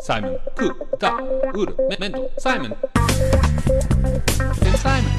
サイモン、クー、タ、ウール、メメント、サイモン。サイモン。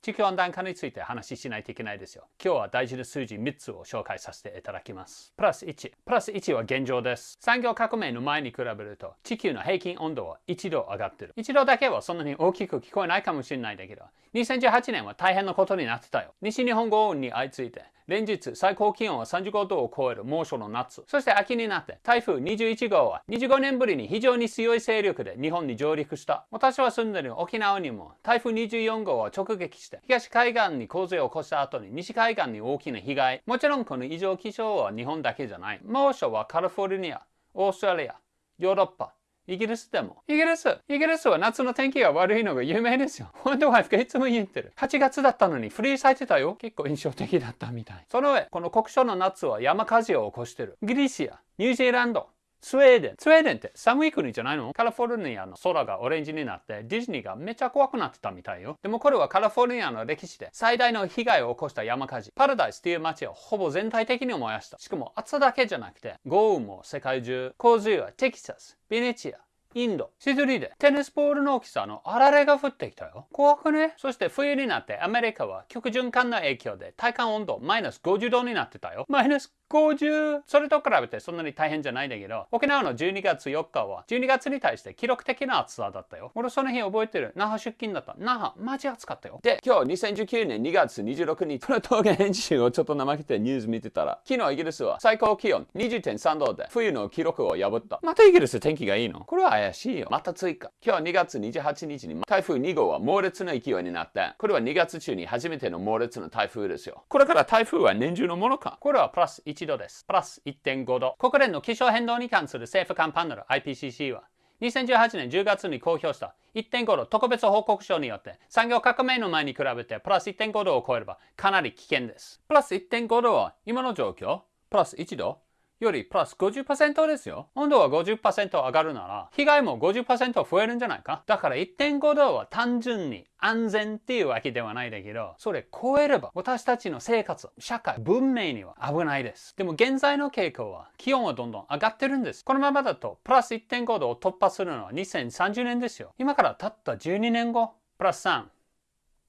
地球温暖化について話ししないといけないですよ。今日は大事な数字3つを紹介させていただきます。プラス1。プラス1は現状です。産業革命の前に比べると地球の平均温度は1度上がってる。1度だけはそんなに大きく聞こえないかもしれないんだけど、2018年は大変なことになってたよ。西日本豪雨に相次いで連日最高気温は35度を超える猛暑の夏。そして秋になって台風21号は25年ぶりに非常に強い勢力で日本に上陸した。私は住んでいる沖縄にも台風24号は直撃して東海岸に洪水を起こした後に西海岸に大きな被害。もちろんこの異常気象は日本だけじゃない。猛暑はカリフォルニア、オーストラリア、ヨーロッパ、イギリスでも。イギリス。イギリスは夏の天気が悪いのが有名ですよ。本当はがいつも言ってる。8月だったのにフリー咲いてたよ。結構印象的だったみたい。その上、この国書の夏は山火事を起こしてる。ギリシア、ニュージーランド、スウェーデン。スウェーデンって寒い国じゃないの？カリフォルニアの空がオレンジになってディズニーがめっちゃ怖くなってたみたいよ。でもこれはカリフォルニアの歴史で最大の被害を起こした山火事。パラダイスっていう街をほぼ全体的に燃やした。しかも暑さだけじゃなくて豪雨も世界中。洪水はテキサス、ベネチア、インド、シドリでテニスボールの大きさのあられが降ってきたよ。怖くね？そして冬になってアメリカは極循環の影響で体感温度マイナス50度になってたよ。マイナス50それと比べてそんなに大変じゃないんだけど沖縄の12月4日は12月に対して記録的な暑さだったよ。俺その日覚えてる。那覇出勤だった。那覇マジ暑かったよ。で今日2019年2月26日この動画編集をちょっと怠けてニュース見てたら昨日イギリスは最高気温20.3度で冬の記録を破った。またイギリス天気がいいの？これは怪しいよ。また追加。今日2月28日に台風2号は猛烈な勢いになってこれは2月中に初めての猛烈な台風ですよ。これから台風は年中のものか？これはプラス1 1度です。プラス1.5度。国連の気象変動に関する政府間パネル IPCC は2018年10月に公表した1.5度特別報告書によって産業革命の前に比べてプラス1.5度を超えればかなり危険です。プラス1.5度は今の状況？プラス1度？よりプラス50%ですよ。温度は50%上がるなら、被害も50%増えるんじゃないか？だから1.5度は単純に安全っていうわけではないだけど、それ超えれば私たちの生活、社会、文明には危ないです。でも現在の傾向は気温はどんどん上がってるんです。このままだとプラス1.5度を突破するのは2030年ですよ。今からたった12年後、プラス3、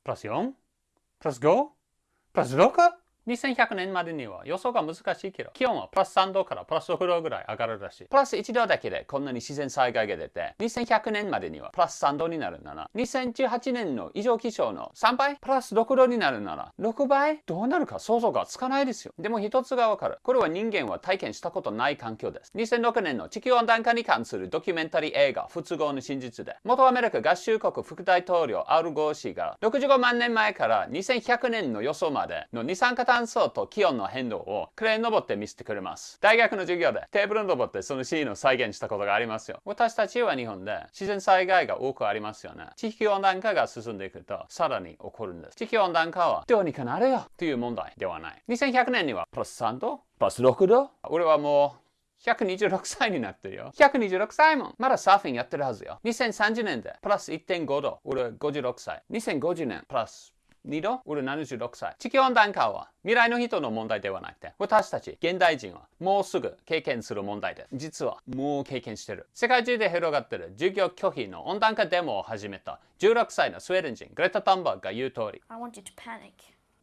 プラス 4? プラス 5? プラス 6? 2100年までには予想が難しいけど、気温はプラス3度からプラス6度ぐらい上がるらしい。プラス1度だけでこんなに自然災害が出て、2100年までにはプラス3度になるなら、2018年の異常気象の3倍プラス6度になるなら、6倍？どうなるか想像がつかないですよ。でも一つがわかる。これは人間は体験したことない環境です。2006年の地球温暖化に関するドキュメンタリー映画、不都合の真実で、元アメリカ合衆国副大統領アルゴー氏が65万年前から2100年の予想までの二酸化炭素炭素と気温の変動をクレーン登って見せてくれます。大学の授業でテーブル登ってそのシーンを再現したことがありますよ。私たちは日本で自然災害が多くありますよね。地球温暖化が進んでいくとさらに起こるんです。地球温暖化はどうにかなるよという問題ではない。2100年にはプラス3度プラス6度俺はもう126歳になってるよ。126歳もまだサーフィンやってるはずよ。2030年でプラス1.5度。俺56歳。2050年プラス2度俺76歳。地球温暖化は未来の人の問題ではなくて、私たち現代人はもうすぐ経験する問題で、実はもう経験してる。世界中で広がってる授業拒否の温暖化デモを始めた16歳のスウェーデン人グレタ・タンバーグが言う通り。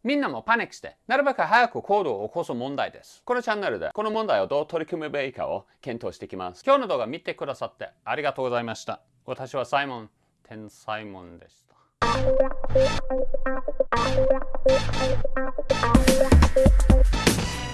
みんなもパニックして、なるべく早く行動を起こす問題です。このチャンネルでこの問題をどう取り組めばいいかを検討していきます。今日の動画見てくださってありがとうございました。私はサイモン、天才モンでした。Thank you.